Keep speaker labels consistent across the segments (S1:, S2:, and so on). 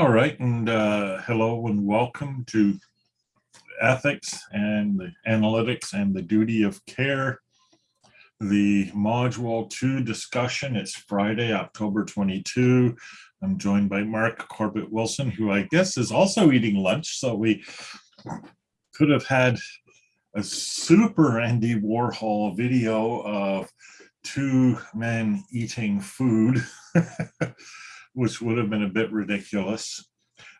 S1: All right, and uh, hello and welcome to ethics and the analytics and the duty of care. The module two discussion, it's Friday, October 22. I'm joined by Mark Corbett Wilson, who I guess is also eating lunch. So we could have had a super Andy Warhol video of two men eating food. which would have been a bit ridiculous.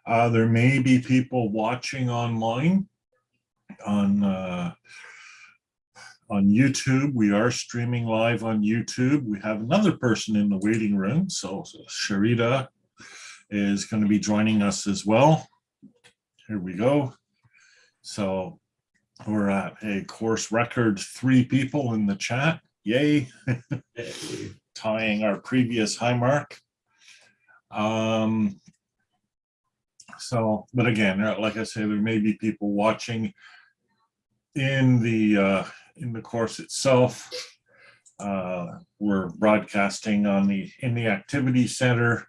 S1: Uh, there may be people watching online on uh, on YouTube. We are streaming live on YouTube. We have another person in the waiting room. So, Sharita is going to be joining us as well. Here we go. So we're at a course record three people in the chat. Yay. Tying our previous high mark. Um, so, but again, like I say, there may be people watching in the uh, in the course itself. Uh, we're broadcasting on the in the activity center.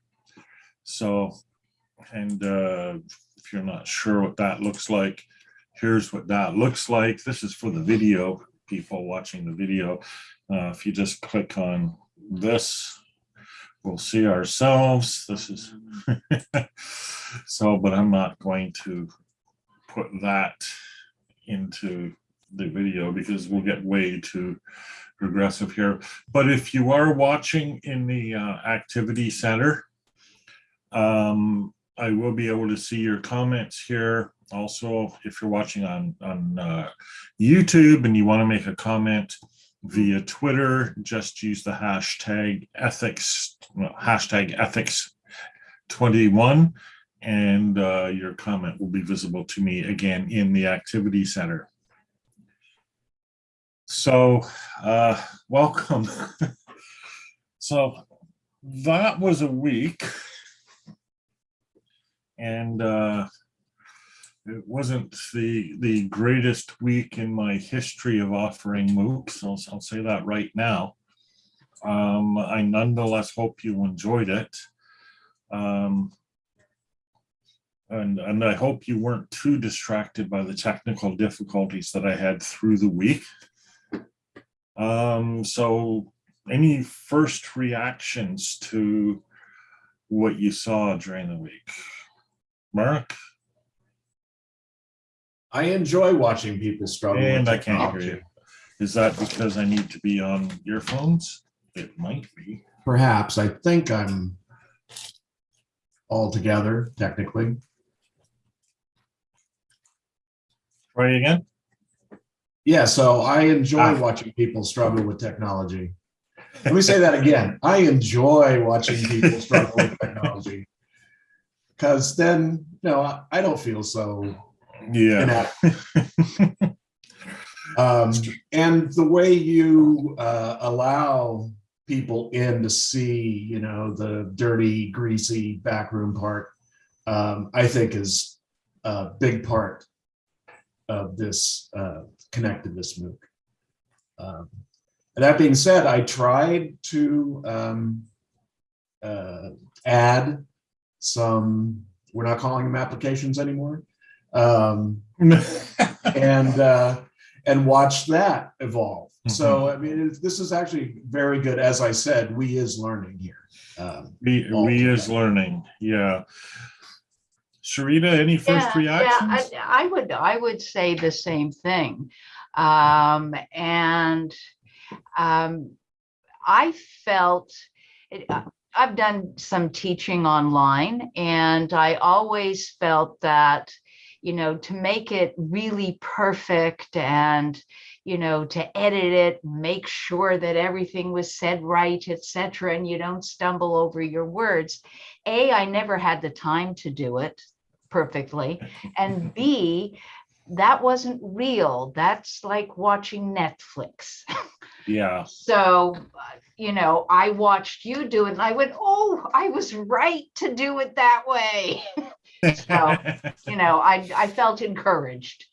S1: So, and uh, if you're not sure what that looks like, here's what that looks like. This is for the video people watching the video. Uh, if you just click on this we'll see ourselves. This is so, but I'm not going to put that into the video because we'll get way too regressive here. But if you are watching in the uh, activity center, um, I will be able to see your comments here. Also, if you're watching on, on uh, YouTube and you want to make a comment, via Twitter, just use the hashtag ethics, well, hashtag ethics 21, and uh, your comment will be visible to me again in the activity center. So uh, welcome. so that was a week. And uh, it wasn't the the greatest week in my history of offering MOOCs. I'll, I'll say that right now. Um, I nonetheless hope you enjoyed it. Um, and, and I hope you weren't too distracted by the technical difficulties that I had through the week. Um, so any first reactions to what you saw during the week? Mark?
S2: I enjoy watching people struggle.
S1: And
S2: with
S1: I can't hear
S2: technology.
S1: you. Is that because I need to be on earphones? It might be.
S2: Perhaps, I think I'm all together technically.
S1: Try again?
S2: Yeah, so I enjoy
S1: Ah.
S2: watching people struggle with technology. Let me say that again. I enjoy watching people struggle with technology. Because then, no, I- I don't feel so
S1: Yeah.
S2: Um, and the way you uh, allow people in to see, you know, the dirty, greasy backroom part, um, I think is a big part of this uh, connectedness MOOC. Um, and that being said, I tried to um, uh, add some, we're not calling them applications anymore. Um, and uh, and watch that evolve. So I mean, it's, this is actually very good. As I said, we is learning here. Um,
S1: We, we is learning, yeah. Sharita, any first
S3: Yeah, yeah. I, I would, I would say the same thing. Um, and, um, I felt, it- uh, I've done some teaching online and I always felt that, you know, to make it really perfect and, you know, to edit it, make sure that everything was said right, et cetera, and you don't stumble over your words. A, I never had the time to do it perfectly. And B, that wasn't real. That's like watching Netflix.
S1: Yeah,
S3: So, you know, I watched you do it and I went, oh, I was right to do it that way. So, you know, I, I felt encouraged.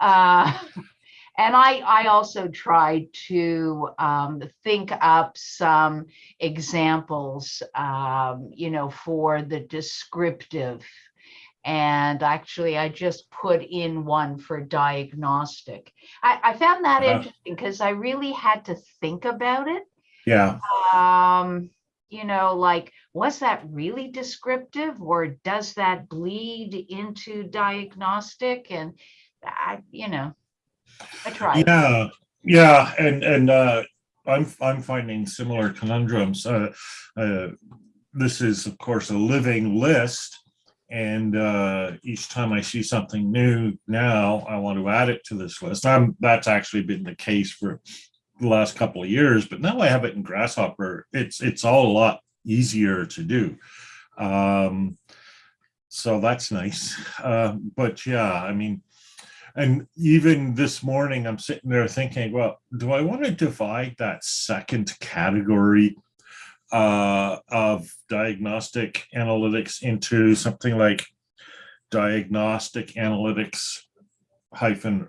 S3: Uh, and I, I also tried to um, think up some examples, um, you know, for the descriptive. And actually, I just put in one for diagnostic. I, I found that
S1: Uh-huh.
S3: interesting because I really had to think about it.
S1: Yeah,
S3: Um, you know, like, was that really descriptive or does that bleed into diagnostic? And I, you know, I tried.
S1: yeah, yeah, and, and, uh, I'm, I'm finding similar conundrums. Uh, uh, this is, of course, a living list. And, uh, each time I see something new now, I want to add it to this list. I'm, that's actually been the case for the last couple of years, but now I have it in gRSShopper. It's, it's all a lot easier to do. Um, so that's nice. Uh, but yeah, I mean, and even this morning, I'm sitting there thinking, well, do I want to divide that second category uh, of diagnostic analytics into something like diagnostic analytics hyphen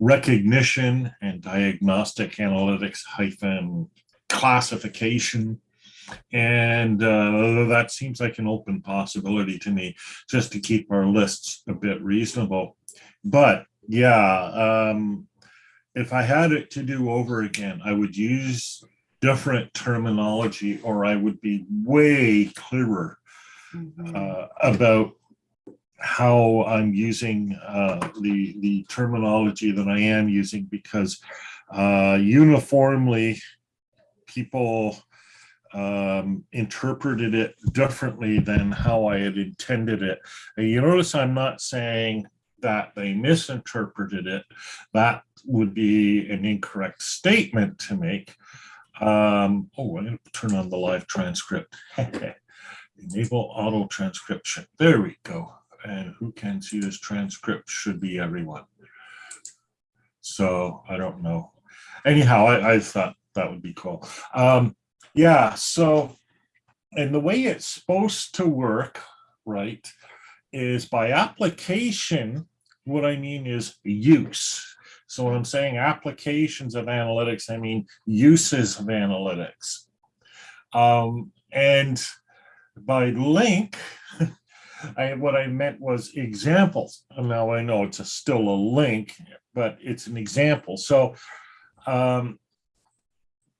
S1: recognition and diagnostic analytics hyphen classification. And uh, that seems like an open possibility to me, just to keep our lists a bit reasonable. But yeah, um, if I had it to do over again, I would use different terminology or I would be way clearer
S3: Mhm.
S1: uh, about how I'm using uh, the the terminology that I am using because uh, uniformly people um, interpreted it differently than how I had intended it. And you notice I'm not saying that they misinterpreted it. That would be an incorrect statement to make. Um, oh, I'm going to turn on the live transcript. Enable auto transcription. There we go. And who can see this transcript should be everyone. So I don't know. Anyhow, I, I thought that would be cool. Um, yeah, so, and the way it's supposed to work, right, is by application, what I mean is use. So when I'm saying applications of analytics, I mean uses of analytics. Um, and by link, I, what I meant was examples. And Now I know it's a, still a link, but it's an example. So, um,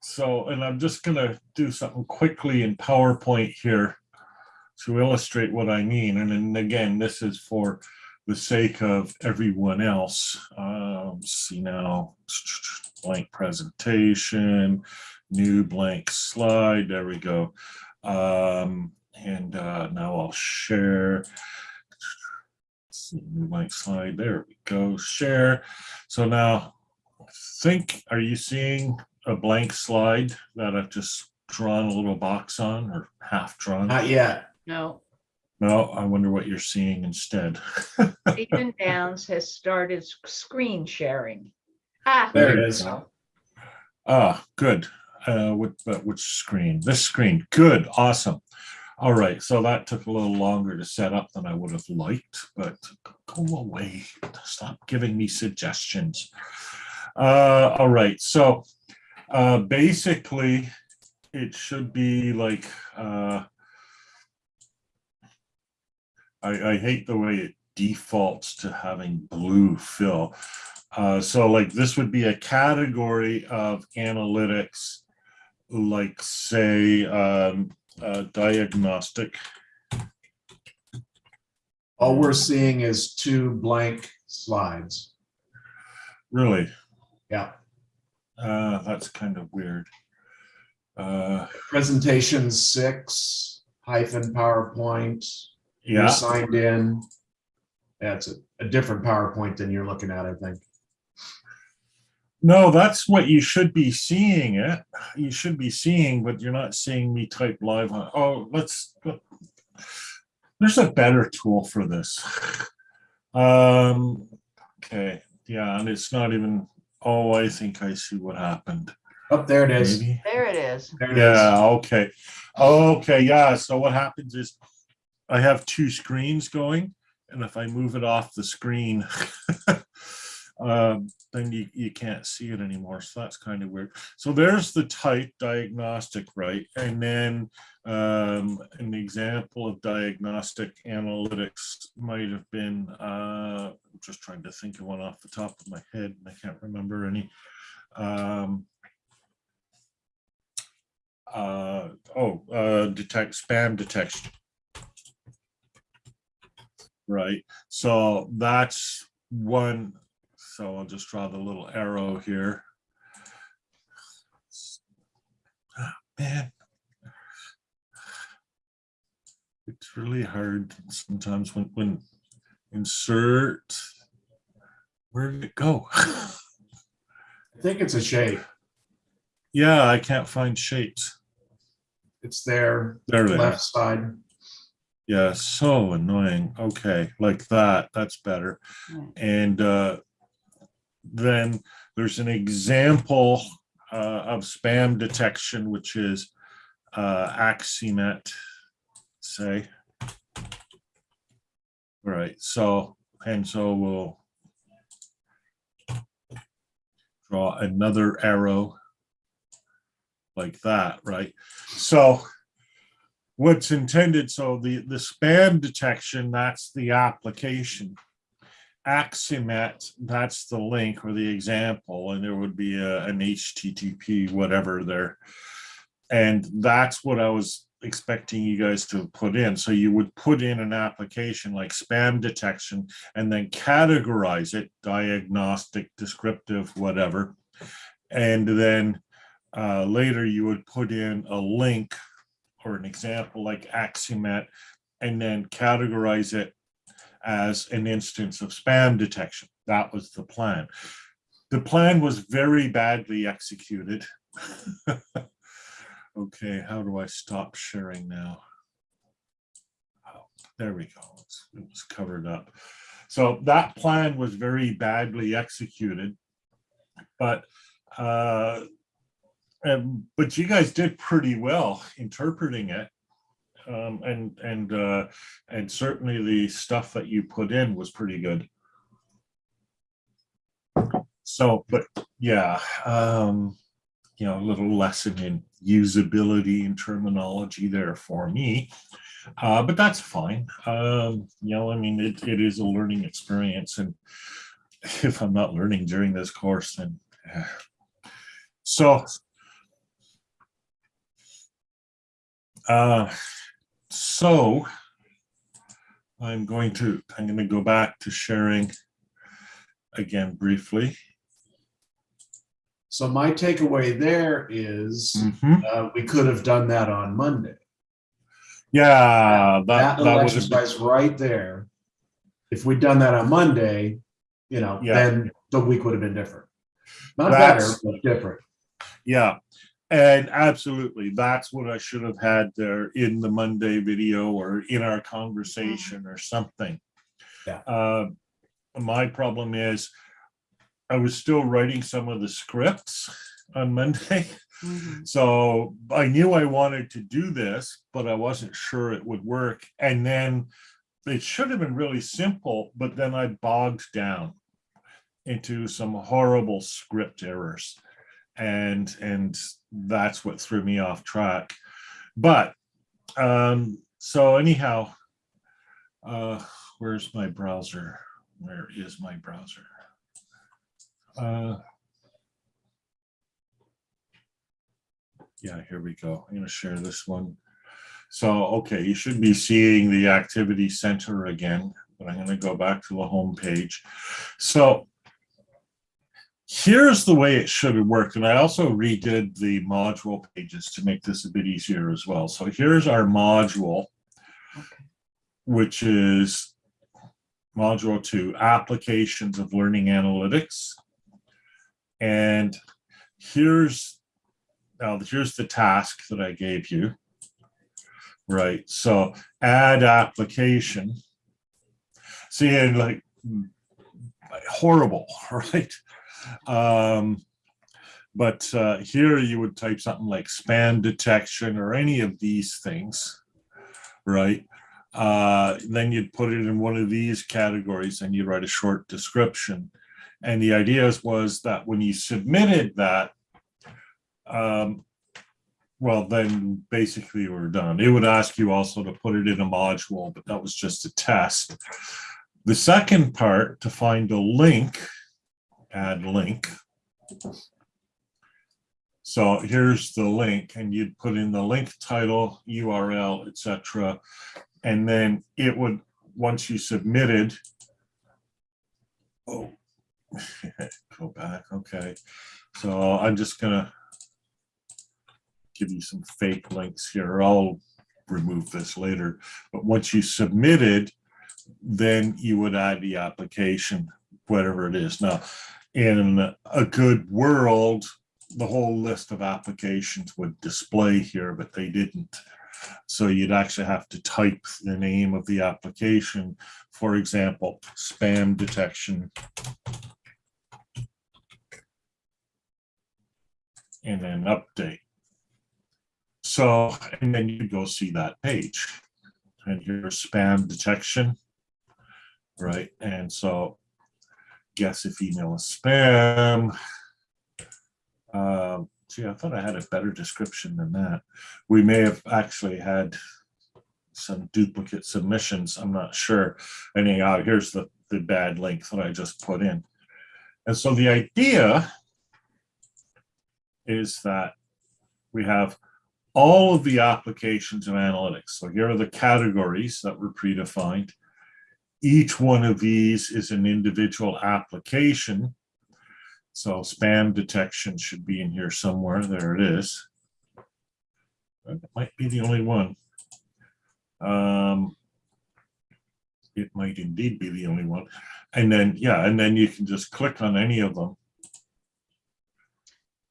S1: so, and I'm just gonna do something quickly in PowerPoint here to illustrate what I mean. And then again, this is for the sake of everyone else. Um, see now, blank presentation, new blank slide. There we go. Um, and uh, now I'll share. See, new blank slide. There we go. Share. So now, I think. Are you seeing a blank slide that I've just drawn a little box on, or half drawn?
S2: Not yet.
S3: No,
S1: No, I wonder what you're seeing instead.
S3: Agent Downes has started screen sharing. Ah,
S2: There it is.
S1: Ah, good. Uh, what, but which screen? This screen. Good, awesome. All right, so that took a little longer to set up than I would have liked, but go away. Stop giving me suggestions. Uh, all right, so uh, basically, it should be like uh, I, I hate the way it defaults to having blue fill. Uh, so like this would be a category of analytics, like say um, uh, diagnostic.
S2: All we're seeing is two blank slides.
S1: Really,
S2: Yeah.
S1: uh, that's kind of weird. Uh,
S2: Presentation six hyphen PowerPoint. You're
S1: yeah,
S2: signed in. That's a, a different PowerPoint than you're looking at, I think.
S1: No, that's what you should be seeing it. You should be seeing, but you're not seeing me type live on. Oh, let's. There's a better tool for this. Um, okay, yeah, and it's not even. Oh, I think I see what happened.
S2: Up there it is.
S1: Maybe.
S3: there it is.
S2: There it is.
S1: Yeah, okay. Okay, yeah, so what happens is I have two screens going, and if I move it off the screen, um, then you, you can't see it anymore. So that's kind of weird. So there's the type diagnostic, right? And then um, an example of diagnostic analytics might have been, uh, I'm just trying to think of one off the top of my head. and I can't remember any. Um, uh, oh, uh, detect spam detection. Right, so that's one, so I'll just draw the little arrow here. Ah, Man. It's really hard sometimes when, when insert, where did it go?
S2: I think it's a shape.
S1: Yeah, I can't find shapes.
S2: It's there,
S1: There they are.
S2: left side.
S1: Yeah, so annoying. Okay, like that, that's better.
S3: Right.
S1: And uh, then there's an example uh, of spam detection, which is uh, say. Right, so, and so we'll draw another arrow like that, right? So what's intended, so the, the spam detection, that's the application. Akismet, that's the link or the example, and there would be a, an HTTP, whatever there. And that's what I was expecting you guys to put in. So you would put in an application like spam detection and then categorize it, diagnostic, descriptive, whatever. And then uh, later you would put in a link or an example like Akismet and then categorize it as an instance of spam detection. That was the plan. The plan was very badly executed. Okay, how do I stop sharing now? Oh, There we go. It's- It was covered up. So that plan was very badly executed. But uh, um, but you guys did pretty well interpreting it. Um, and and uh, and certainly the stuff that you put in was pretty good. So, but yeah, um, you know, a little lesson in usability and terminology there for me. Uh, but that's fine. Um, you know, I mean, it, it is a learning experience. And if I'm not learning during this course, then eh. so uh, so I'm going to I'm going to go back to sharing again briefly.
S2: So my takeaway there is,
S1: Mhm.
S2: uh, we could have done that on Monday.
S1: Yeah, that,
S2: That
S1: that was big-
S2: exercise right there. If we'd done that on Monday, you know,
S1: Yeah.
S2: then the week would have been different. Not better, but different.
S1: Yeah, and absolutely, that's what I should have had there in the Monday video or in our conversation or something.
S2: Yeah.
S1: Uh, my problem is I was still writing some of the scripts on Monday.
S3: Mhm.
S1: So I knew I wanted to do this, but I wasn't sure it would work. And then it should have been really simple, but then I bogged down into some horrible script errors. And and that's what threw me off track. But um, so anyhow, uh, where's my browser? Where is my browser? Uh, yeah, here we go. I'm going to share this one. So, okay, you should be seeing the activity center again, but I'm going to go back to the home page. So here's the way it should have worked. And I also redid the module pages to make this a bit easier as well. So here's our module,
S3: Okay.
S1: which is module two, applications of learning analytics. And here's, now here's the task that I gave you. Right, so add application. See, and like horrible, right? Um, but uh, here you would type something like spam detection or any of these things, right? Uh, then you'd put it in one of these categories and you'd write a short description. And the ideas was that when you submitted that, um, well, then basically we're done. It would ask you also to put it in a module, but that was just a test. The second part, to find a link, add link. So here's the link and you'd put in the link title, URL, etc. And then it would, once you submitted, oh, go back, okay. So I'm just gonna give you some fake links here. I'll remove this later. But once you submitted, then you would add the application, whatever it is. Now, in a good world, the whole list of applications would display here, but they didn't. So you'd actually have to type the name of the application. For example, spam detection. And then update. So, and then you go see that page. And here's spam detection. Right, and so guess if email is spam. Um, gee, I thought I had a better description than that. We may have actually had some duplicate submissions. I'm not sure. Anyhow, here's the, the bad link that I just put in. And so the idea is that we have all of the applications of analytics. So here are the categories that were predefined. Each one of these is an individual application. So spam detection should be in here somewhere. There it is. It might be the only one. Um, it might indeed be the only one. And then, yeah, and then you can just click on any of them.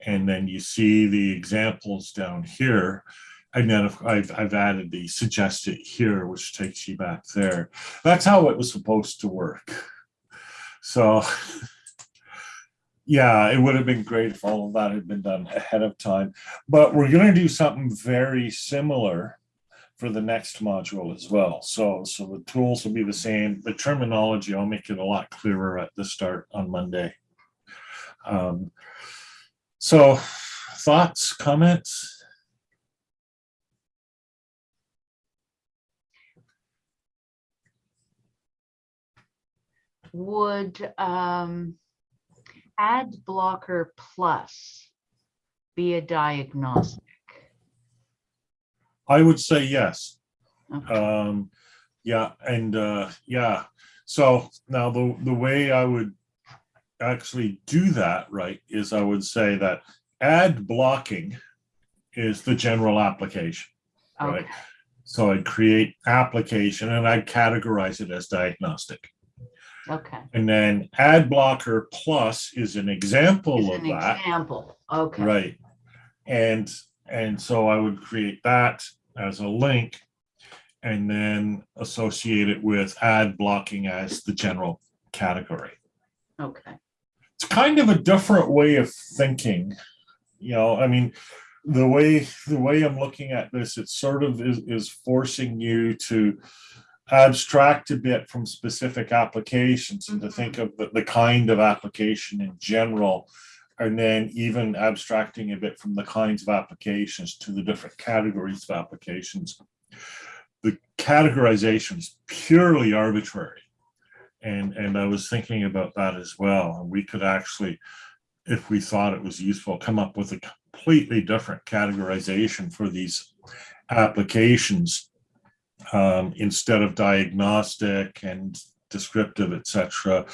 S1: And then you see the examples down here. If I've, I've added the suggested here, which takes you back there. That's how it was supposed to work. So yeah, it would have been great if all of that had been done ahead of time. But we're going to do something very similar for the next module as well. So, so the tools will be the same. The terminology, I'll make it a lot clearer at the start on Monday. Um, so thoughts, comments?
S3: Would um, ad blocker plus be a diagnostic?
S1: I would say yes.
S3: Okay.
S1: Um, yeah, and uh, yeah. So now the the way I would actually do that, right, is I would say that ad blocking is the general application, right?
S3: Okay.
S1: So I'd create application and I'd categorize it as diagnostic.
S3: Okay.
S1: And then ad blocker plus is an example
S3: As
S1: of
S3: an
S1: that,
S3: example, okay.
S1: right? And and so I would create that as a link and then associate it with ad blocking as the general category.
S3: Okay.
S1: It's kind of a different way of thinking. You know, I mean, the way the way I'm looking at this, it sort of is, is forcing you to abstract a bit from specific applications and to mm-hmm. think of the, the kind of application in general and then even abstracting a bit from the kinds of applications to the different categories of applications. The categorization is purely arbitrary. And, and I was thinking about that as well. And we could actually, if we thought it was useful, come up with a completely different categorization for these applications um, instead of diagnostic and descriptive, etc.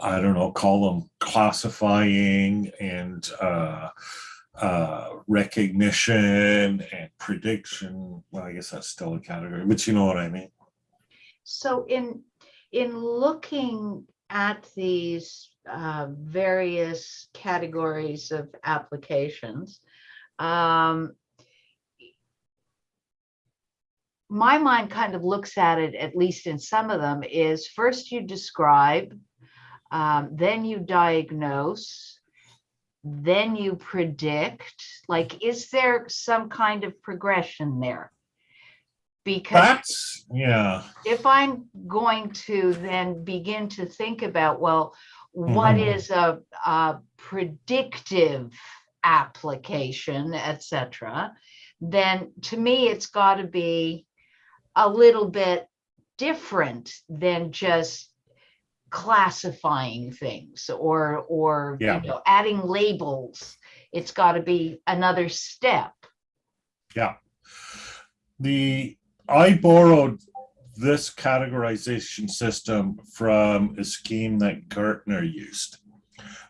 S1: I don't know, call them classifying and uh, uh, recognition and prediction. Well, I guess that's still a category, but you know what I mean.
S3: So in, in looking at these uh, various categories of applications, um, my mind kind of looks at it, at least in some of them, is first you describe, um, then you diagnose, then you predict. Like, is there some kind of progression there? Because
S1: That's, yeah,
S3: if I'm going to then begin to think about, well, what
S1: Mhm.
S3: is a, a predictive application, etc., then to me, it's got to be a little bit different than just classifying things or, or, you know, adding labels. It's got to be another step.
S1: Yeah the, I borrowed this categorization system from a scheme that Gartner used.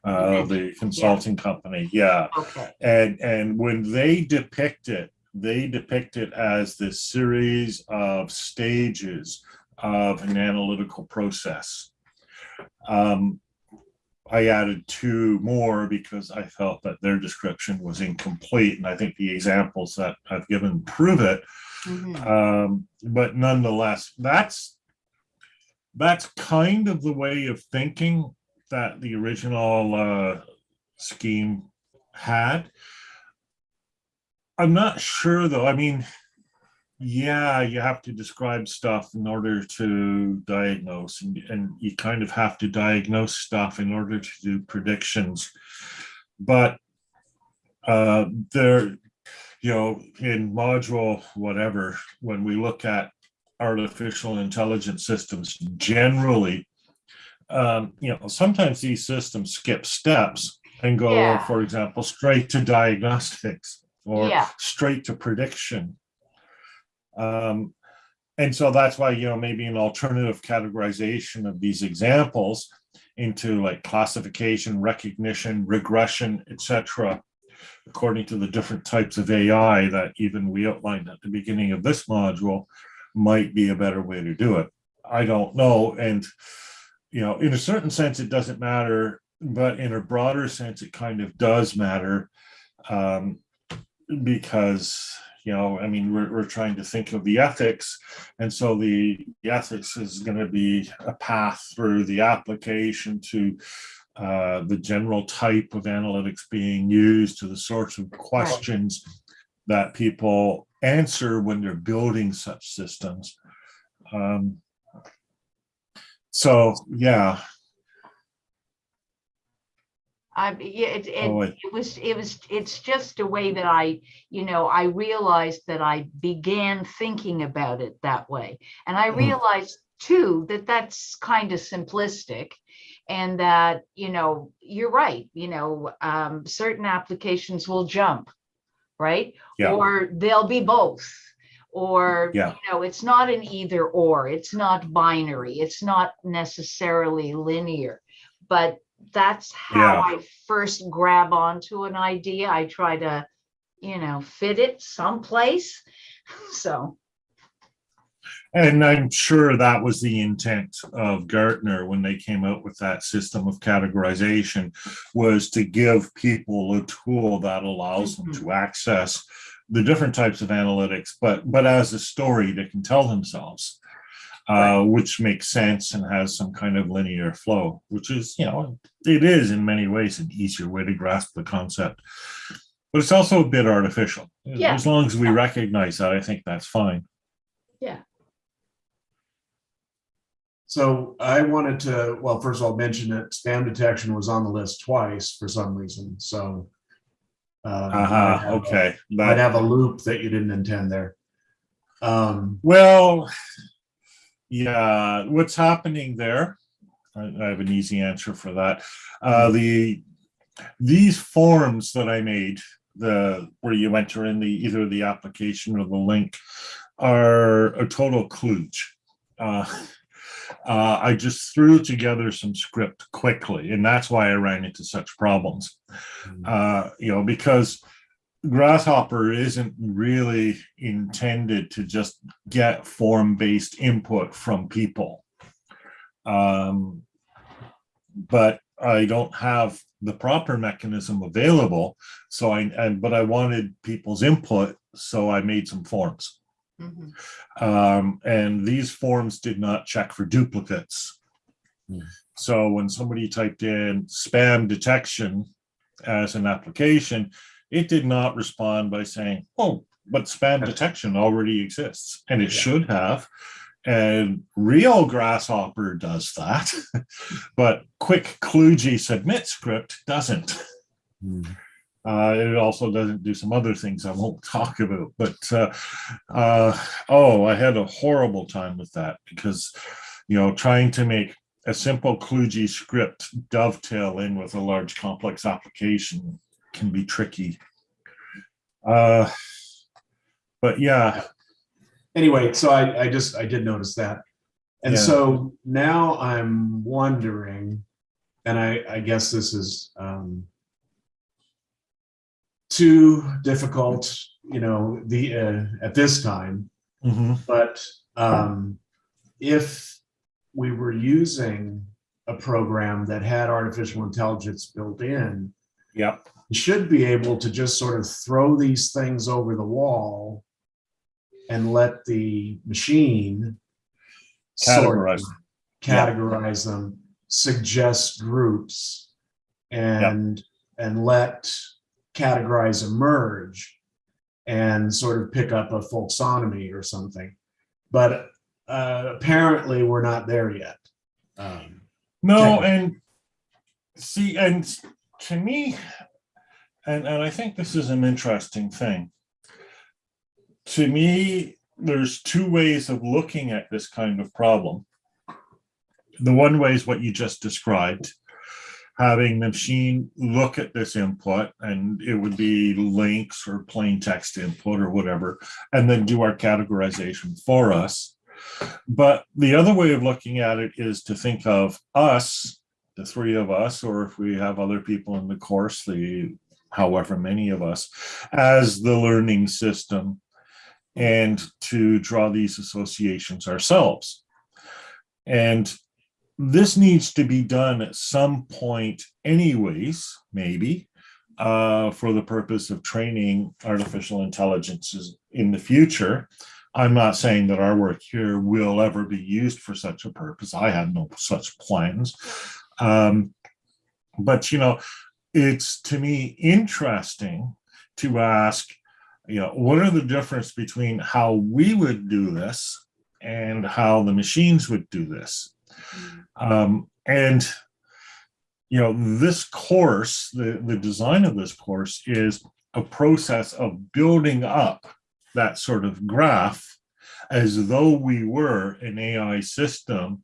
S1: Uh, the consulting company, yeah.
S3: Okay,
S1: And, and when they depict it, they depict it as this series of stages of an analytical process. Um, I added two more because I felt that their description was incomplete, and I think the examples that I've given prove it.
S3: mhm,
S1: Um, but nonetheless, that's that's kind of the way of thinking that the original uh, scheme had. I'm not sure though. I mean, yeah, you have to describe stuff in order to diagnose, and, and you kind of have to diagnose stuff in order to do predictions. But uh, there, you know, in module whatever, when we look at artificial intelligence systems generally, um, you know, sometimes these systems skip steps and go,
S3: Yeah.
S1: for example, straight to diagnostics or
S3: Yeah.
S1: straight to prediction. Um, and so that's why, you know, maybe an alternative categorization of these examples into like classification, recognition, regression, etc., according to the different types of AI that even we outlined at the beginning of this module, might be a better way to do it. I don't know. And, you know, in a certain sense, it doesn't matter, but in a broader sense, it kind of does matter. Um, because, you know, I mean, we're, we're trying to think of the ethics. And so the, the ethics is going to be a path through the application to uh, the general type of analytics being used to the sorts of questions that people answer when they're building such systems. Um, so, yeah,
S3: I, yeah, it,
S1: Oh,
S3: it,
S1: I-
S3: it was, it was, it's just a way that I, you know, I realized that I began thinking about it that way. And I
S1: Mhm.
S3: realized too, that that's kind of simplistic. And that, you know, you're right, you know, um, certain applications will jump, right?
S1: Yeah.
S3: Or they'll be both. Or, you know, it's not an either or, it's not binary, it's not necessarily linear. But that's how
S1: Yeah.
S3: I first grab onto an idea. I try to, you know, fit it someplace. So,
S1: And I'm sure that was the intent of Gartner when they came out with that system of categorization was to give people a tool that allows them to mm-hmm. access the different types of analytics, but but as a story they can tell themselves, uh, which makes sense and has some kind of linear flow, which is, you know, it is in many ways an easier way to grasp the concept. But it's also a bit artificial.
S3: Yeah.
S1: As long as we recognize that, I think that's fine. Yeah.
S2: So I wanted to, well, first of all, mention that spam detection was on the list twice for some reason, so. um,
S1: Uh-huh,
S2: have a-
S1: okay.
S2: Might
S1: That,
S2: have a loop that you didn't intend there. Um,
S1: well, yeah, what's happening there? I, have an easy answer for that. Uh, the, these forms that I made, the, where you enter in the, either the application or the link are a total kludge. Uh, uh, I just threw together some script quickly, and that's why I ran into such problems. uh, you know, because gRSShopper isn't really intended to just get form-based input from people. Um, but I don't have the proper mechanism available, so I, and, but I wanted people's input, so I made some forms.
S3: mhm,
S1: Um, and these forms did not check for duplicates.
S2: Hmm.
S1: So when somebody typed in spam detection as an application, it did not respond by saying, oh, but spam detection already exists, and it
S2: Yeah.
S1: should have. And real gRSShopper does that, but Quick Kluge submit script doesn't. Uh, it also doesn't do some other things I won't talk about, but uh, uh, oh, I had a horrible time with that because, you know, trying to make a simple Kluge script dovetail in with a large complex application can be tricky. Uh, but yeah,
S2: Anyway, so I, I just, I did notice that. And
S1: Yeah.
S2: so now I'm wondering, and I, I guess this is um, too difficult, you know, the, uh, at this time,
S1: mhm,
S2: But um, if we were using a program that had artificial intelligence built in,
S1: yep,
S2: should be able to just sort of throw these things over the wall and let the machine sort
S1: categorize.
S2: categorize them, suggest groups, and and let categorize emerge, and sort of pick up a folksonomy or something. But uh, apparently, we're not there yet. Um,
S1: No, and see, and to me, and, and I think this is an interesting thing. To me, there's two ways of looking at this kind of problem. The one way is what you just described, having the machine look at this input and it would be links or plain text input or whatever, and then do our categorization for us. But the other way of looking at it is to think of us, the three of us, or if we have other people in the course, the however many of us, as the learning system and to draw these associations ourselves. And this needs to be done at some point anyways, maybe, uh, for the purpose of training artificial intelligences in the future. I'm not saying that our work here will ever be used for such a purpose. I have no such plans. Um, but, you know, it's to me interesting to ask, you know, what are the difference between how we would do this and how the machines would do this? Um, and, you know, this course, the, the design of this course is a process of building up that sort of graph as though we were an AI system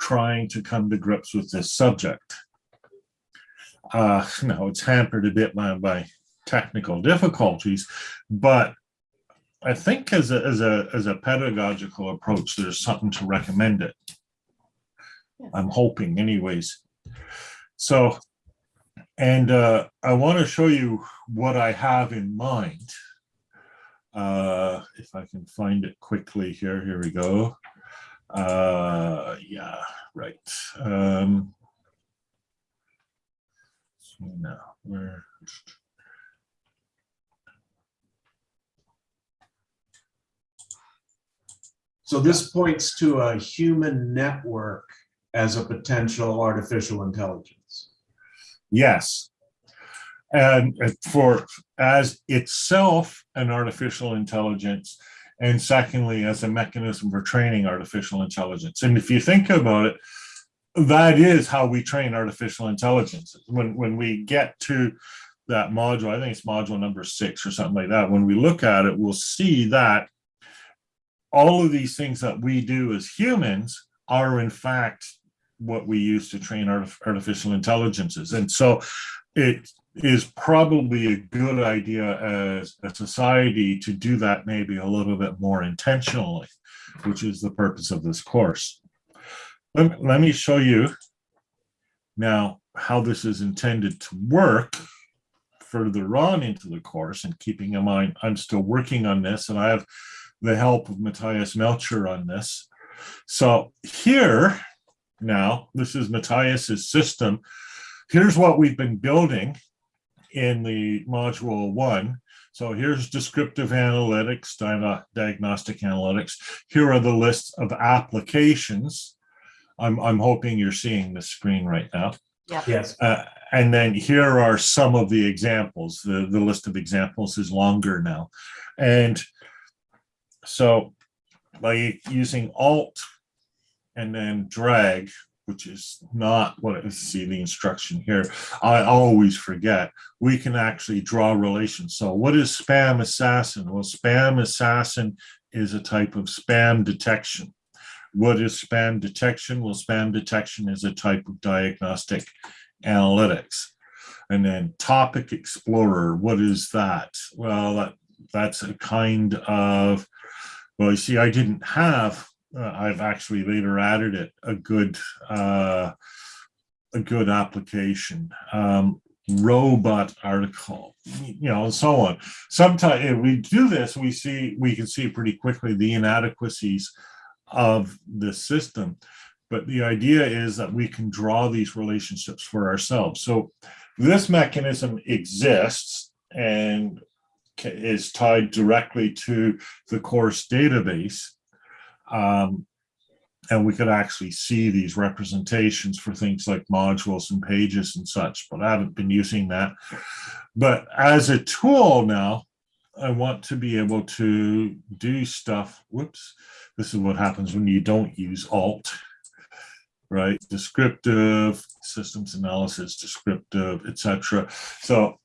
S1: trying to come to grips with this subject. Uh, now it's hampered a bit by, by technical difficulties, but I think as a, as a, as a pedagogical approach, there's something to recommend it. I'm hoping anyways. So, and uh, I want to show you what I have in mind. Uh, if I can find it quickly here, here we go. Uh, yeah, right. Um, so now
S2: so this points to a human network as a potential artificial intelligence.
S1: Yes. And for as itself an artificial intelligence, and secondly, as a mechanism for training artificial intelligence. And if you think about it, that is how we train artificial intelligence. When, when we get to that module, I think it's module number six or something like that, when we look at it, we'll see that all of these things that we do as humans are in fact what we use to train artif- artificial intelligences. And so it is probably a good idea as a society to do that maybe a little bit more intentionally, which is the purpose of this course. Let, let me show you now how this is intended to work further on into the course and keeping in mind I'm still working on this and I have the help of Matthias Melcher on this. So here now, this is Matthias's system. Here's what we've been building in the module one. So here's descriptive analytics, diagnostic analytics. Here are the lists of applications. I'm, I'm hoping you're seeing the screen right now.
S2: Yes.
S1: Uh, and then here are some of the examples. The, the list of examples is longer now. And so by using Alt and then drag, which is not what I see the instruction here. I always forget. We can actually draw relations. So what is SpamAssassin? Well, SpamAssassin is a type of spam detection. What is spam detection? Well, spam detection is a type of diagnostic analytics. And then topic explorer, what is that? Well, that, that's a kind of, well, you see, I didn't have, I've actually later added it, a good, uh, a good application. Um, robot article, you know, and so on. Sometimes if we do this, we see, we can see pretty quickly the inadequacies of the system. But the idea is that we can draw these relationships for ourselves. So this mechanism exists and is tied directly to the course database. Um, and we could actually see these representations for things like modules and pages and such, but I haven't been using that. But as a tool now, I want to be able to do stuff. Whoops. This is what happens when you don't use Alt, right? Descriptive, systems analysis, descriptive, etc. So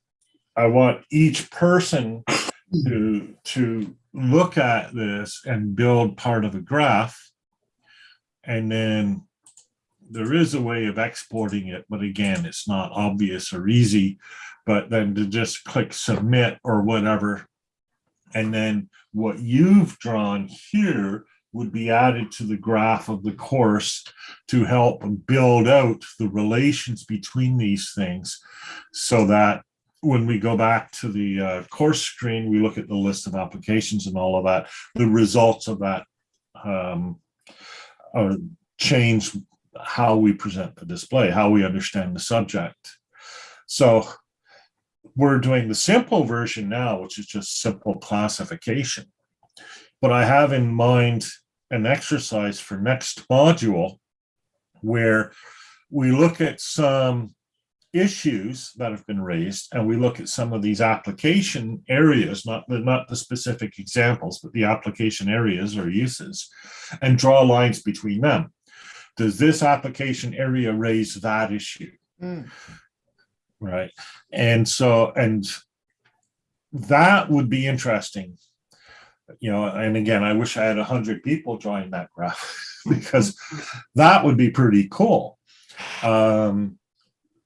S1: I want each person to, to look at this and build part of a graph. And then there is a way of exporting it, but again, it's not obvious or easy. But then to just click submit or whatever. And then what you've drawn here would be added to the graph of the course to help build out the relations between these things so that when we go back to the uh, course screen, we look at the list of applications and all of that, the results of that um, uh, change how we present the display, how we understand the subject. So we're doing the simple version now, which is just simple classification. But I have in mind an exercise for next module where we look at some issues that have been raised and we look at some of these application areas, not the, not the specific examples, but the application areas or uses and draw lines between them. Does this application area raise that issue?
S3: Mm.
S1: Right. And so, and that would be interesting. You know, and again, I wish I had a hundred people join that graph because that would be pretty cool. Um,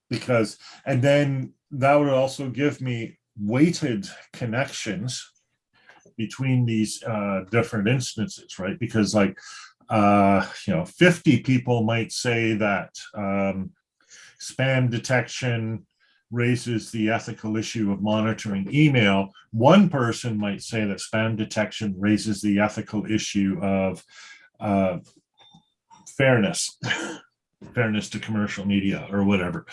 S1: because, and then that would also give me weighted connections between these uh, different instances, right? Because like, uh, you know, 50 people might say that um, spam detection raises the ethical issue of monitoring email. One person might say that spam detection raises the ethical issue of uh, fairness, fairness to commercial media or whatever.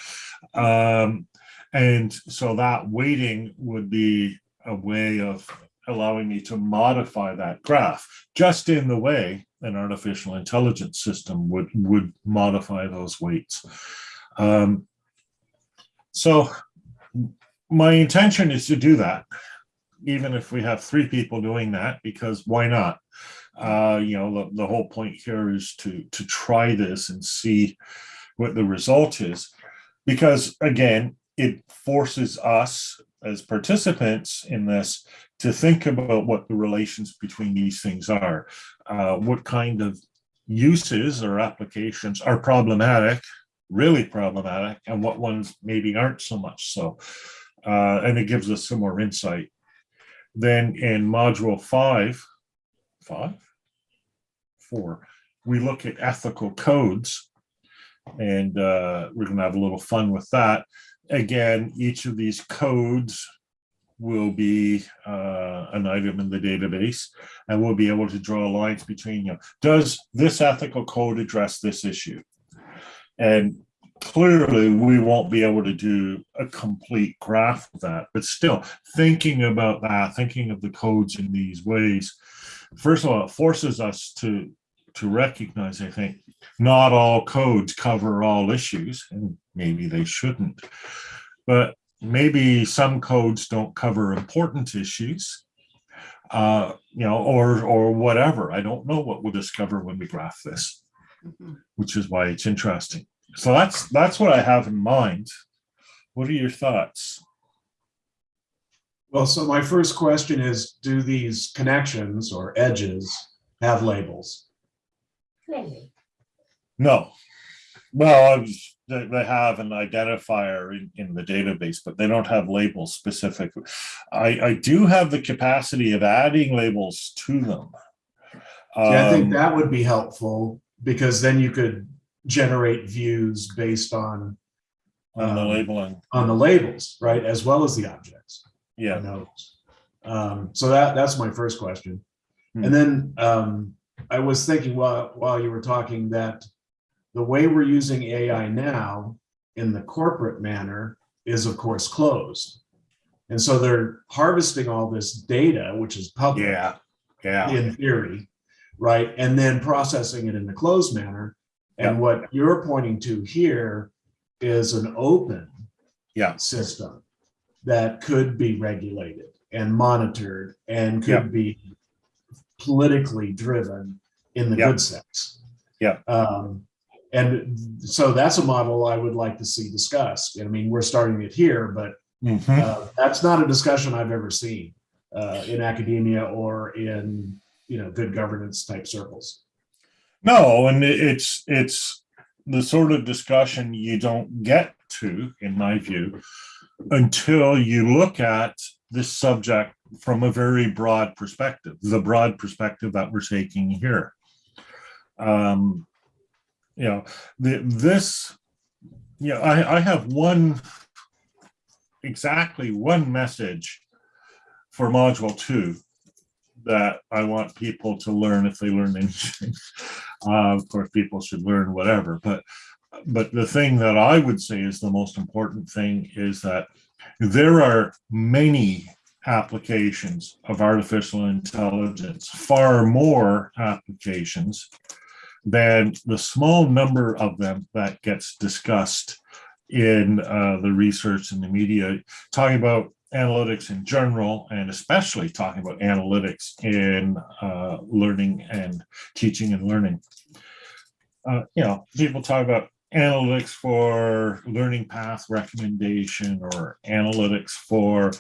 S1: Um, and so that weighting would be a way of allowing me to modify that graph just in the way an artificial intelligence system would would modify those weights. Um, so my intention is to do that, even if we have three people doing that, because why not? Uh, you know, the, the whole point here is to to try this and see what the result is, because again, it forces us as participants in this to think about what the relations between these things are, uh, what kind of uses or applications are problematic, really problematic, and what ones maybe aren't so much so. Uh, and it gives us some more insight. Then in module five, five, four, we look at ethical codes and uh, we're going to have a little fun with that. Again, each of these codes will be uh, an item in the database and we'll be able to draw lines between you. Does this ethical code address this issue? And clearly we won't be able to do a complete graph of that, but still thinking about that, thinking of the codes in these ways, first of all, it forces us to, to recognize, I think, not all codes cover all issues, and maybe they shouldn't. But maybe some codes don't cover important issues. uh, you know, or, or whatever. I don't know what we'll discover when we graph this,
S3: Mhm.
S1: which is why it's interesting. So that's, that's what I have in mind. What are your thoughts?
S2: Well, so my first question is, do these connections or edges have labels?
S1: No. Well, I was, they, they have an identifier in, in the database, but they don't have labels specific. I, I do have the capacity of adding labels to them.
S2: See, I think
S1: Um,
S2: that would be helpful because then you could generate views based on,
S1: On the
S2: um,
S1: labeling,
S2: on the labels, right, as well as the objects.
S1: Yeah.
S2: notes. Um, so that, that's my first question.
S1: Hmm.
S2: And then, um, I was thinking while, while you were talking that the way we're using AI now in the corporate manner is of course closed. And so they're harvesting all this data, which is public
S1: Yeah, yeah,
S2: in theory, right? And then processing it in the closed manner. And what you're pointing to here is an open
S1: yeah,
S2: system that could be regulated and monitored and could be politically driven in the good sense.
S1: Yeah.
S2: Um, and so that's a model I would like to see discussed. I mean, we're starting it here, but
S1: Mhm.
S2: uh, that's not a discussion I've ever seen uh, in academia or in, you know, good governance type circles.
S1: No, and it's, it's the sort of discussion you don't get to, in my view, until you look at this subject from a very broad perspective, the broad perspective that we're taking here. Um, you know, the, this, yeah, I, I have one, exactly one message for module two that I want people to learn if they learn anything. Uh, of course, people should learn whatever, but but the thing that I would say is the most important thing is that there are many applications of artificial intelligence, far more applications than the small number of them that gets discussed in uh, the research and the media, talking about analytics in general, and especially talking about analytics in uh, learning and teaching and learning. Uh, you know, people talk about analytics for learning path recommendation or analytics for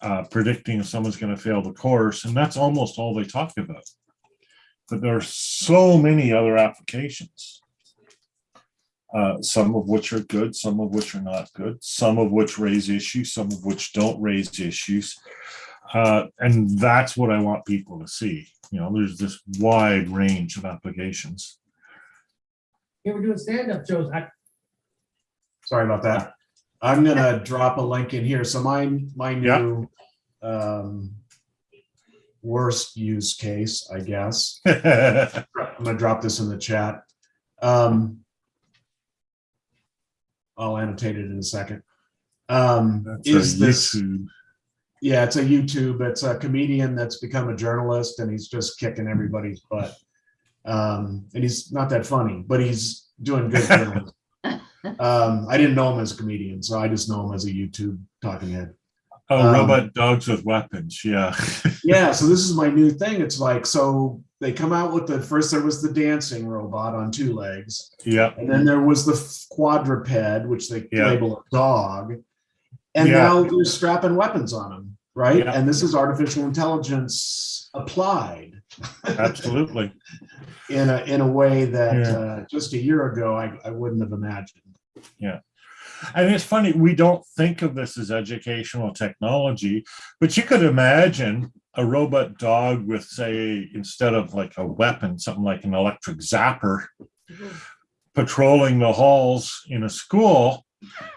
S1: uh, predicting if someone's going to fail the course, and that's almost all they talk about. But there are so many other applications uh, some of which are good, some of which are not good, some of which raise issues, some of which don't raise issues. Uh, and that's what I want people to see. You know, there's this wide range of applications.
S4: Yeah, we're doing stand-up shows. I,
S2: Sorry about that. I'm gonna drop a link in here. So my, my
S1: Yeah.
S2: new um, worst use case, I guess. I'm gonna drop this in the chat. Um, I'll annotate it in a second. Um,
S1: a
S2: is this,
S1: YouTube.
S2: yeah, it's a YouTube, it's a comedian that's become a journalist and he's just kicking everybody's butt. Um, and he's not that funny, but he's doing good. Um, I didn't know him as a comedian, so I just know him as a YouTube talking head.
S1: Oh,
S2: um,
S1: robot dogs with weapons. Yeah.
S2: Yeah, so this is my new thing. It's like, so they come out with the, first there was the dancing robot on two legs.
S1: yeah.
S2: And then there was the quadruped, which they
S1: Yeah.
S2: label a dog. And
S1: Yeah.
S2: now they're strapping weapons on them, right?
S1: Yeah.
S2: And this is artificial intelligence applied
S1: Absolutely.
S2: in a, in a way that
S1: Yeah.
S2: uh, just a year ago, I, I wouldn't have imagined. Yeah.
S1: And it's funny, we don't think of this as educational technology, but you could imagine a robot dog with, say, instead of like a weapon, something like an electric zapper, patrolling the halls in a school.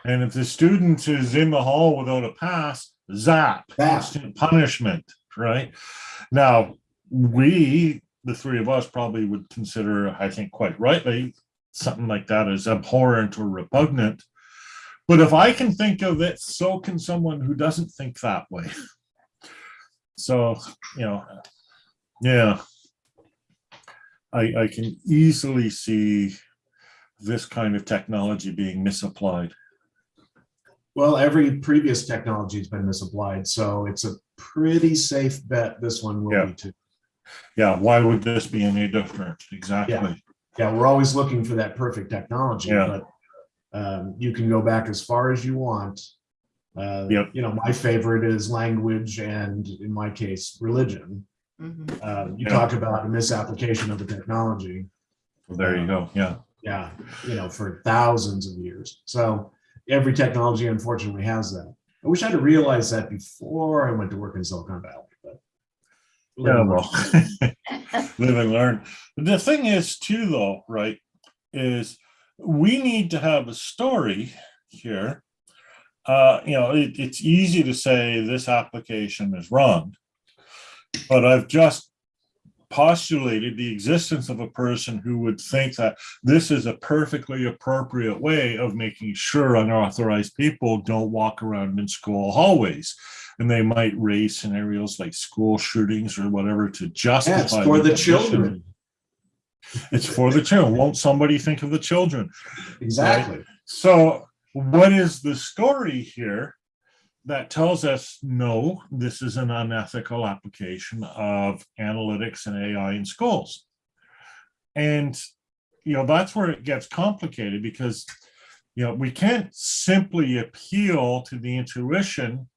S1: And if the student is in the hall without a pass, zap,
S2: Zap.
S1: instant punishment, right? Now, we, the three of us, probably would consider, I think quite rightly, something like that as abhorrent or repugnant. But if I can think of it, so can someone who doesn't think that way. So, you know, yeah. I, I can easily see this kind of technology being misapplied.
S2: Well, every previous technology has been misapplied, so it's a pretty safe bet this one will
S1: Yeah.
S2: be too.
S1: Yeah, why would this be any different? Exactly.
S2: Yeah, we're always looking for that perfect technology,
S1: Yeah.
S2: but um, you can go back as far as you want. Uh,
S1: Yep.
S2: You know, my favorite is language and in my case, religion.
S3: Mhm.
S2: Uh, You
S1: Yeah.
S2: talk about a misapplication of the technology.
S1: Well, There you go. Yeah.
S2: yeah, you know, for thousands of years. So every technology unfortunately has that. I wish I'd realized that before I went to work in Silicon Valley, but.
S1: Yeah, well, live and learn. The thing is too, though, right, is we need to have a story here. Uh, you know, it, it's easy to say this application is wrong. But I've just postulated the existence of a person who would think that this is a perfectly appropriate way of making sure unauthorized people don't walk around in school hallways. And they might raise scenarios like school shootings or whatever to justify.
S2: Yeah, it's for the
S1: position.
S2: children.
S1: It's for the children. Won't somebody think of the children?
S2: Exactly.
S1: So what is the story here that tells us, no, this is an unethical application of analytics and AI in schools? And, you know, that's where it gets complicated because, you know, we can't simply appeal to the intuition.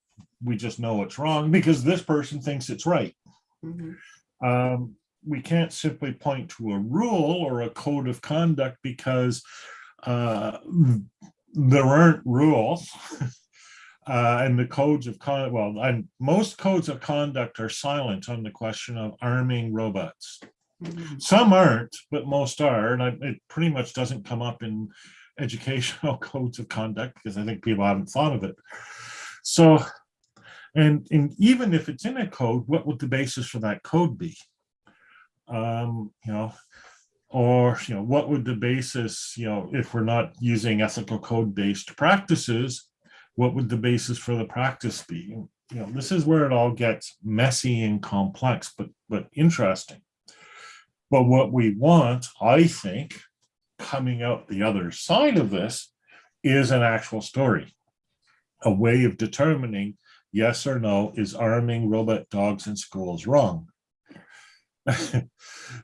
S1: We just know it's wrong because this person thinks it's right
S3: Mhm.
S1: um, we can't simply point to a rule or a code of conduct because uh, there aren't rules. Uh, and the codes of conduct, well, and most codes of conduct are silent on the question of arming robots.
S3: Mhm.
S1: Some aren't, but most are, and I, it pretty much doesn't come up in educational codes of conduct because I think people haven't thought of it. So, and, and even if it's in a code, what would the basis for that code be? Um, you know, or, you know, what would the basis, you know, if we're not using ethical code-based practices, what would the basis for the practice be? You know, this is where it all gets messy and complex, but, but interesting. But what we want, I think, coming out the other side of this is an actual story. A way of determining yes or no, is arming robot dogs in schools wrong?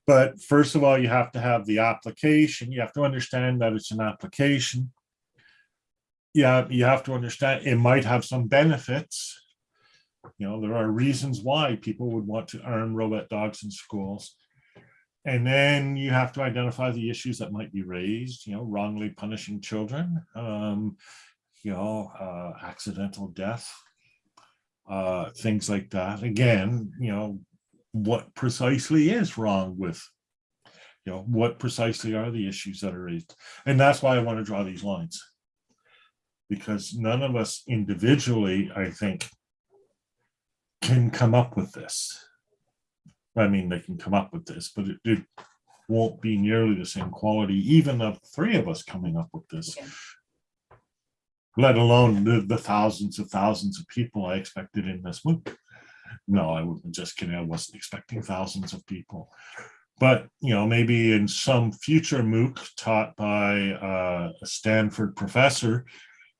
S1: But first of all, you have to have the application. You have to understand that it's an application. Yeah, you have to understand it might have some benefits. You know, there are reasons why people would want to arm robot dogs in schools. And then you have to identify the issues that might be raised, you know, wrongly punishing children, um, you know, uh, accidental death, uh, things like that. Again, you know, what precisely is wrong with, you know, what precisely are the issues that are raised? And that's why I want to draw these lines. Because none of us individually, I think, can come up with this. I mean, they can come up with this, but it, it won't be nearly the same quality, even of three of us coming up with this.
S3: Yeah.
S1: Let alone the, the thousands of thousands of people I expected in this MOOC. No, I wasn't just kidding. I wasn't expecting thousands of people. But, you know, maybe in some future MOOC taught by uh, a Stanford professor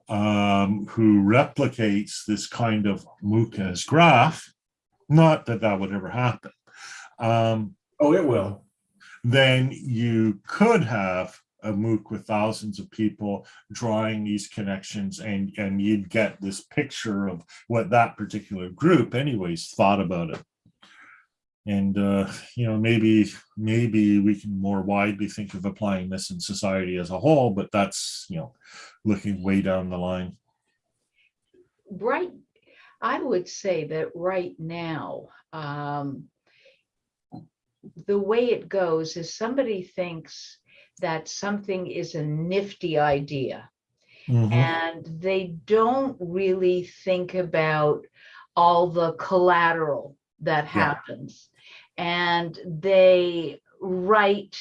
S1: um, who replicates this kind of MOOC as graph, not that that would ever happen, um,
S2: Oh, it will.
S1: then you could have a MOOC with thousands of people drawing these connections and, and you'd get this picture of what that particular group anyways thought about it. And, uh, you know, maybe, maybe we can more widely think of applying this in society as a whole, but that's, you know, looking way down the line.
S3: Right, I would say that right now, um, the way it goes is somebody thinks that something is a nifty idea.
S1: Mhm.
S3: And they don't really think about all the collateral that happens. And they write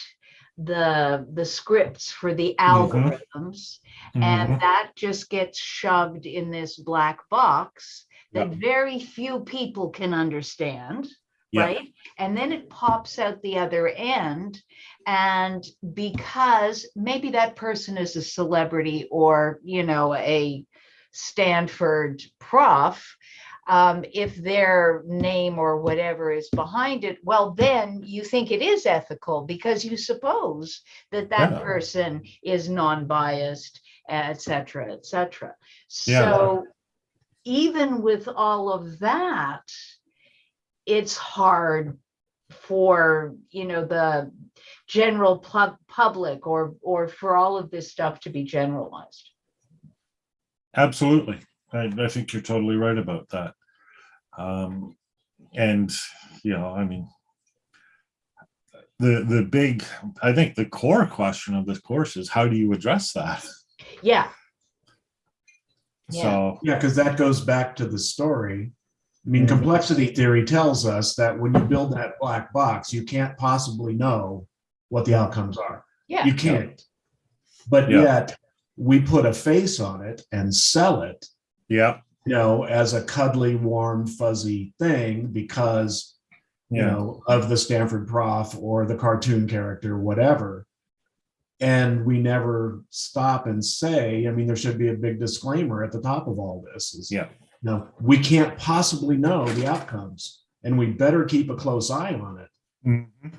S3: the, the scripts for the algorithms.
S1: Mhm.
S3: And that just gets shoved in this black box that
S1: Yep.
S3: very few people can understand,
S1: Yeah.
S3: right? And then it pops out the other end. And because maybe that person is a celebrity or, you know, a Stanford prof, um, if their name or whatever is behind it, well, then you think it is ethical because you suppose that that
S1: Yeah.
S3: person is non-biased, et cetera, et cetera.
S1: Yeah.
S3: So even with all of that, it's hard for, you know, the general pub- public or, or for all of this stuff to be generalized.
S1: Absolutely. I, I think you're totally right about that. Um, and, you know, I mean, the, the big, I think the core question of this course is how do you address that?
S3: Yeah, Yeah.
S1: So,
S2: Yeah, because that goes back to the story. I mean, complexity theory tells us that when you build that black box, you can't possibly know what the outcomes are.
S3: yeah.
S2: You can't. But
S1: Yeah.
S2: yet, we put a face on it and sell it,
S1: yeah,
S2: you know, as a cuddly, warm, fuzzy thing because, you
S1: yeah,
S2: know, of the Stanford prof or the cartoon character, whatever. And we never stop and say, I mean, there should be a big disclaimer at the top of all this is,
S1: Yeah.
S2: No, we can't possibly know the outcomes and we better keep a close eye on it.
S1: Mhm.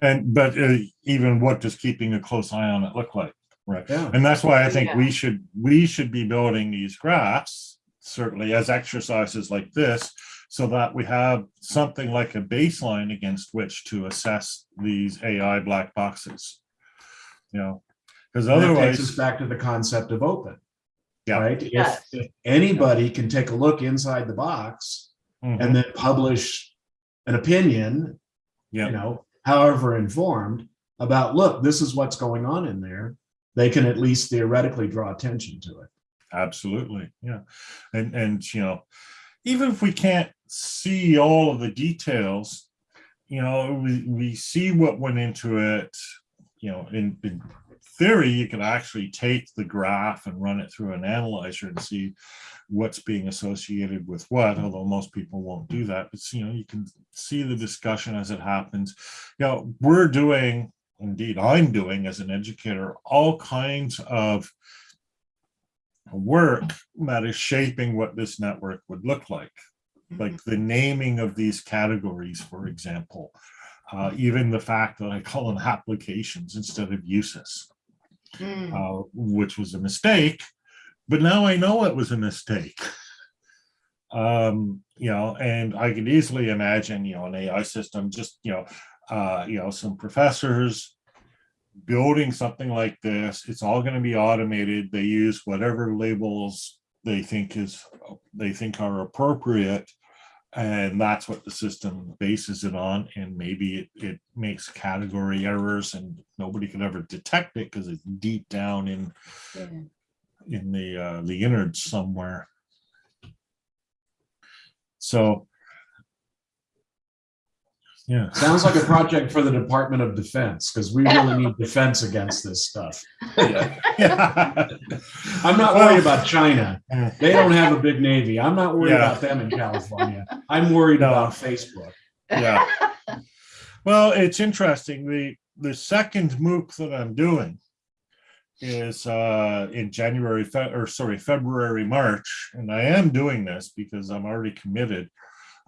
S1: And, but uh, even what does keeping a close eye on it look like? Right.
S2: Yeah.
S1: And that's why I think
S3: Yeah.
S1: we should, we should be building these graphs, certainly as exercises like this, so that we have something like a baseline against which to assess these AI black boxes. You know, because
S2: And that takes
S1: otherwise,
S2: us back to the concept of open.
S1: Yeah.
S2: Right? If,
S3: Yes.
S2: if anybody can take a look inside the box
S1: Mhm,
S2: and then publish an opinion,
S1: yeah,
S2: you know, however informed about, look, this is what's going on in there, they can at least theoretically draw attention to it.
S1: absolutely, yeah. And, and, you know, even if we can't see all of the details, you know, we, we see what went into it, you know, in, in theory, you can actually take the graph and run it through an analyzer and see what's being associated with what, although most people won't do that. But, you know, you can see the discussion as it happens. You know, we're doing, indeed, I'm doing as an educator, all kinds of work that is shaping what this network would look like like the naming of these categories, for example, uh, even the fact that I call them applications instead of uses,
S3: Mm,
S1: uh, which was a mistake, but now I know it was a mistake. Um, you know, and I could easily imagine, you know, an AI system, just, you know, uh, you know, some professors building something like this. It's all going to be automated. They use whatever labels they think is they think are appropriate and that's what the system bases it on and maybe it, it makes category errors and nobody can ever detect it because it's deep down in
S3: yeah.
S1: in the uh the innards somewhere so yeah
S2: Sounds like a project for the Department of Defense, because we really need defense against this stuff.
S1: yeah
S2: I'm not worried about China. They don't have a big navy. I'm not worried
S1: Yeah.
S2: about them in California. I'm worried about Facebook.
S1: yeah well it's interesting the the second mooc that i'm doing is uh in january Fe- or sorry february march and i am doing this because i'm already committed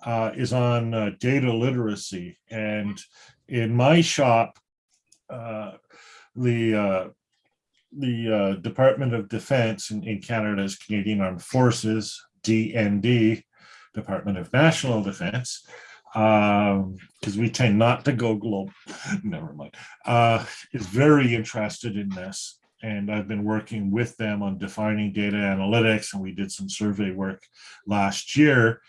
S1: uh is on uh, data literacy. And in my shop uh the uh the uh, Department of Defense in, in Canada's Canadian Armed Forces, DND, Department of National Defense, um because we tend not to go global never mind uh is very interested in this. And i've been working with them on defining data analytics and we did some survey work last year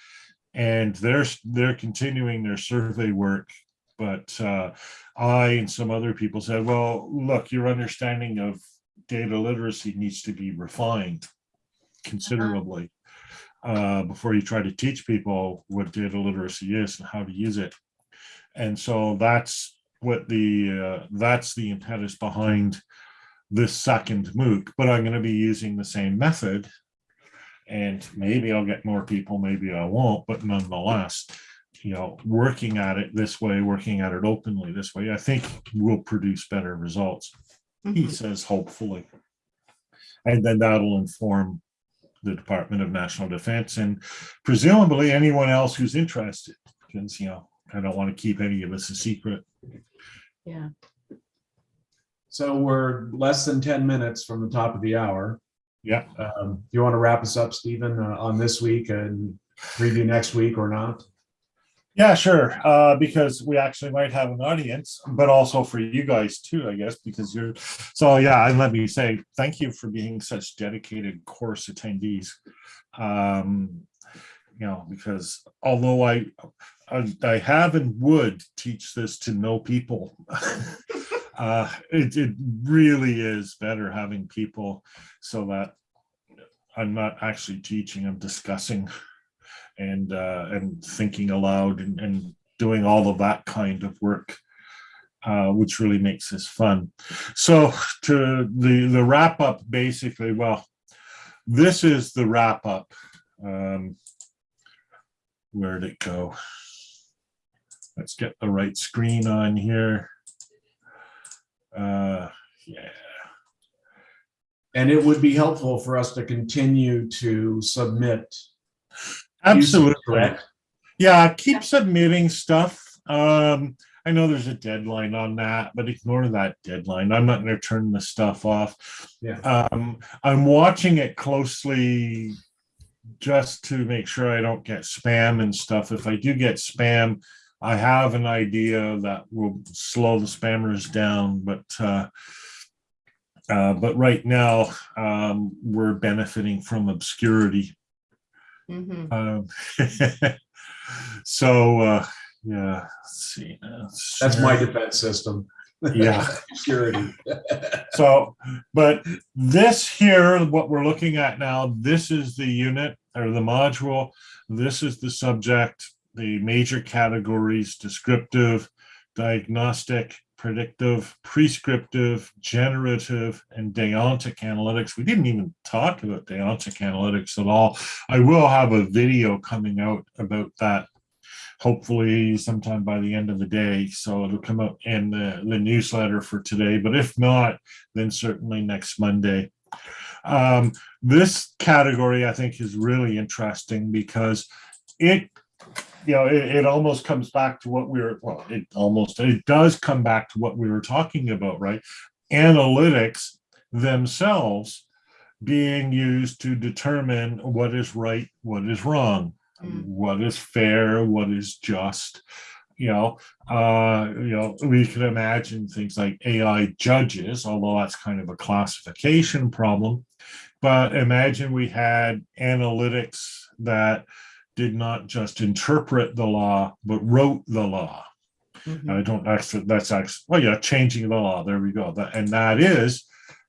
S1: and they're they're continuing their survey work but uh i and some other people said well look your understanding of data literacy needs to be refined considerably uh, before you try to teach people what data literacy is and how to use it. And so that's what the, uh, that's the impetus behind this second MOOC, but I'm going to be using the same method. And maybe I'll get more people, maybe I won't, but nonetheless, you know, working at it this way, working at it openly this way, I think will produce better results. He
S3: Mhm.
S1: says hopefully. And then that'll inform the Department of National Defense and presumably anyone else who's interested. Because, you know, I don't want to keep any of this a secret.
S3: Yeah.
S2: So we're less than 10 minutes from the top of the hour.
S1: Yeah.
S2: Um, Do you want to wrap us up, Stephen, uh, on this week and preview next week or not?
S1: Yeah, sure. Uh, because we actually might have an audience, but also for you guys too, I guess, because you're, so yeah, and let me say, thank you for being such dedicated course attendees. Um, you know, because although I, I, I have and would teach this to no people, uh, it, it really is better having people so that I'm not actually teaching, I'm discussing and uh, and thinking aloud and, and doing all of that kind of work, uh, which really makes this fun. So to the the wrap up, basically, well, this is the wrap up. Um, where'd it go? Let's get the right screen on here. Uh, yeah.
S2: And it would be helpful for us to continue to submit.
S1: Absolutely.
S2: Correct.
S1: Yeah, keep submitting stuff. Um, I know there's a deadline on that, but ignore that deadline. I'm not going to turn the stuff off.
S2: Yeah.
S1: Um, I'm watching it closely just to make sure I don't get spam and stuff. If I do get spam, I have an idea that will slow the spammers down, but uh, uh, but right now um, we're benefiting from obscurity.
S3: Mhm.
S1: Um, so, uh, yeah, let's see. uh,
S2: That's my defense system.
S1: Yeah.
S2: Security.
S1: So, but this here, what we're looking at now, this is the unit or the module. This is the subject, the major categories, descriptive, diagnostic, predictive, prescriptive, generative, and deontic analytics. We didn't even talk about deontic analytics at all. I will have a video coming out about that hopefully sometime by the end of the day. So it'll come out in the, the newsletter for today. But if not, then certainly next Monday. Um, this category I think is really interesting because it, you know, it, it almost comes back to what we were, well, it almost, it does come back to what we were talking about, right? Analytics themselves being used to determine what is right, what is wrong,
S3: Mm.
S1: what is fair, what is just. You know, uh, you know, we can imagine things like AI judges, although that's kind of a classification problem. But imagine we had analytics that did not just interpret the law, but wrote the law.
S3: Mhm.
S1: I don't actually, that's actually, well, yeah, changing the law. There we go. That, and that is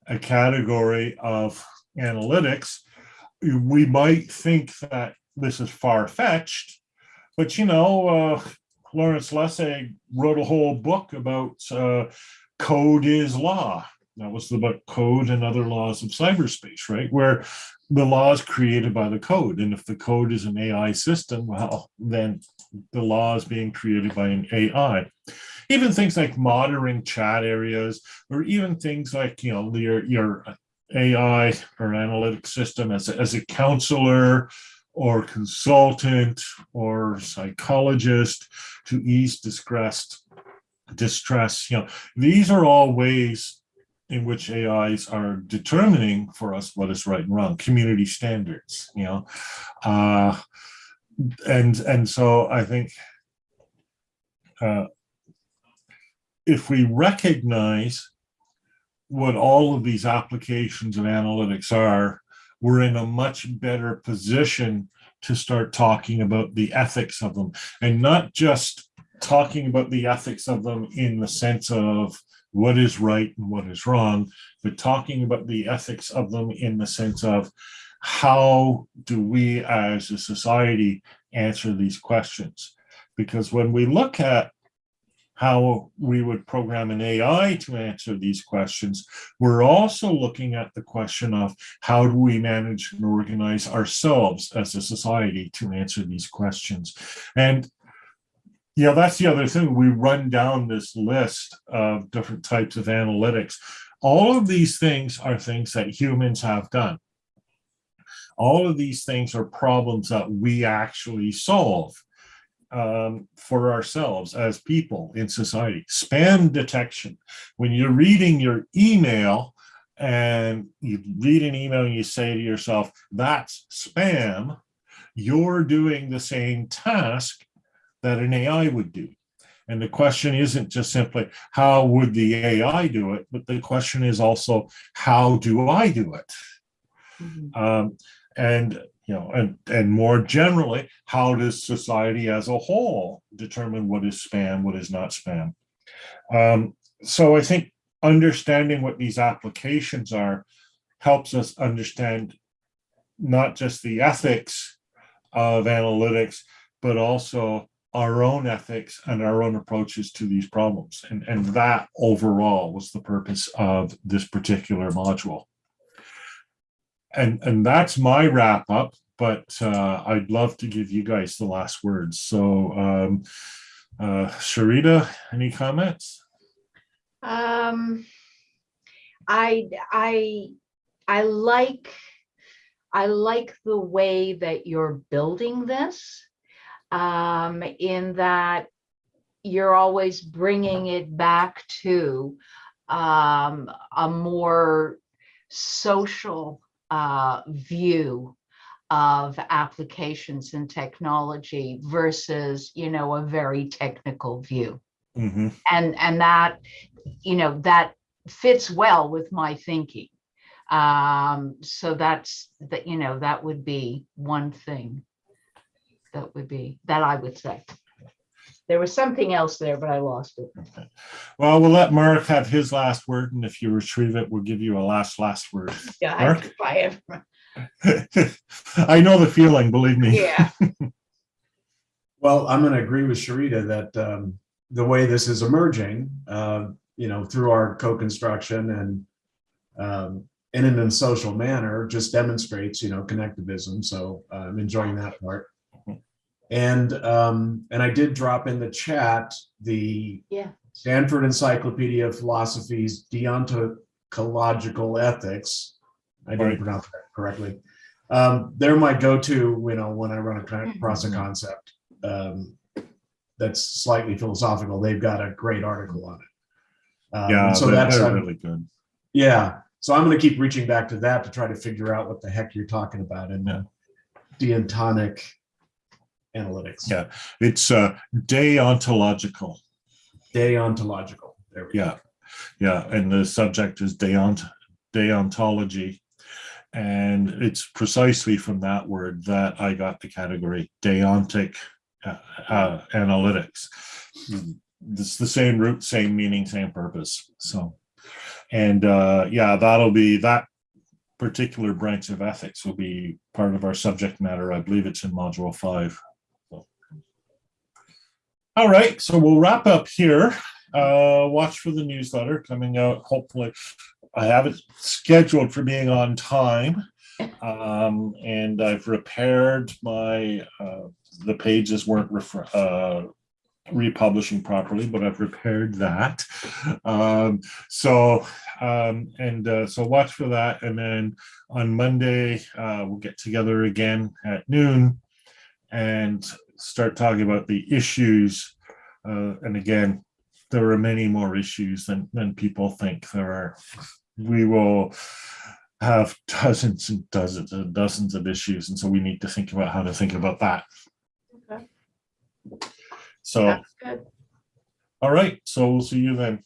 S1: a category of analytics. We might think that this is far fetched, but you know, uh, Lawrence Lessig wrote a whole book about uh, code is law. That was the book Code and Other Laws of Cyberspace, right? Where the law is created by the code. And if the code is an AI system, well, then the law is being created by an AI. Even things like monitoring chat areas, or even things like, you know, your, your AI or analytic system as a, as a counselor or consultant or psychologist to ease distress, distress, you know, these are all ways in which AIs are determining for us what is right and wrong, community standards, you know. Uh, and and so I think uh, if we recognize what all of these applications and analytics are, we're in a much better position to start talking about the ethics of them and not just talking about the ethics of them in the sense of what is right and what is wrong, but talking about the ethics of them in the sense of how do we as a society answer these questions? Because when we look at how we would program an AI to answer these questions, we're also looking at the question of how do we manage and organize ourselves as a society to answer these questions. And you know, that's the other thing. We run down this list of different types of analytics. All of these things are things that humans have done. All of these things are problems that we actually solve um, for ourselves as people in society. Spam detection. When you're reading your email and you read an email and you say to yourself, that's spam, you're doing the same task that an AI would do. And the question isn't just simply, how would the AI do it? But the question is also, how do I do it?
S3: Mhm.
S1: Um, and, you know, and, and more generally, how does society as a whole determine what is spam, what is not spam? Um, so I think understanding what these applications are helps us understand not just the ethics of analytics, but also our own ethics and our own approaches to these problems. And, and that overall was the purpose of this particular module. And, and that's my wrap up, but uh, I'd love to give you guys the last words. So um, uh, Sharita, any comments?
S3: Um, I, I, I like, I like the way that you're building this. Um, in that you're always bringing it back to, um, a more social, uh, view of applications and technology versus, you know, a very technical view.
S1: Mhm.
S3: and and that you know that fits well with my thinking. Um so that's that you know that would be one thing that would be that i would say there was something else there but i lost it
S1: Well, we'll let Mark have his last word, and if you retrieve it, we'll give you a last, last word.
S3: yeah I
S1: Mark?
S3: have to buy it.
S1: I know the feeling, believe me.
S3: yeah
S2: Well, I'm going to agree with Sharita that um, the way this is emerging, uh, you know, through our co-construction and um, in an social manner, just demonstrates, you know, connectivism. So uh, I'm enjoying that part. And um, and I did drop in the chat the
S3: yeah
S2: Stanford Encyclopedia of Philosophy's Deontological Ethics. I didn't
S1: Right.
S2: pronounce that correctly. Um, they're my go-to, you know, when I run
S3: Mm-hmm.
S2: across a concept um, that's slightly philosophical. They've got a great article on it. Um,
S1: Yeah,
S2: so that's
S1: they're really good.
S2: yeah. So I'm going to keep reaching back to that to try to figure out what the heck you're talking about in
S1: Yeah.
S2: deontonic analytics.
S1: Yeah. It's uh, deontological.
S2: Deontological. There we go.
S1: Yeah, yeah, and the subject is deont deontology. And it's precisely from that word that I got the category deontic uh, uh, analytics. It's the same root, same meaning, same purpose. So, and uh, yeah, that'll be that particular branch of ethics will be part of our subject matter. I believe it's in module five. All right, so we'll wrap up here. Uh watch for the newsletter coming out hopefully. I have it scheduled for being on time um and i've repaired my uh the pages weren't uh republishing properly but i've repaired that. Um so um and uh so watch for that and then on monday uh we'll get together again at noon and start talking about the issues uh and again there are many more issues than than people think there are. We will have dozens and dozens and dozens of issues, and so we need to think about how to think about that.
S3: Okay.
S1: So,
S3: that's good
S1: all right, so we'll see you then.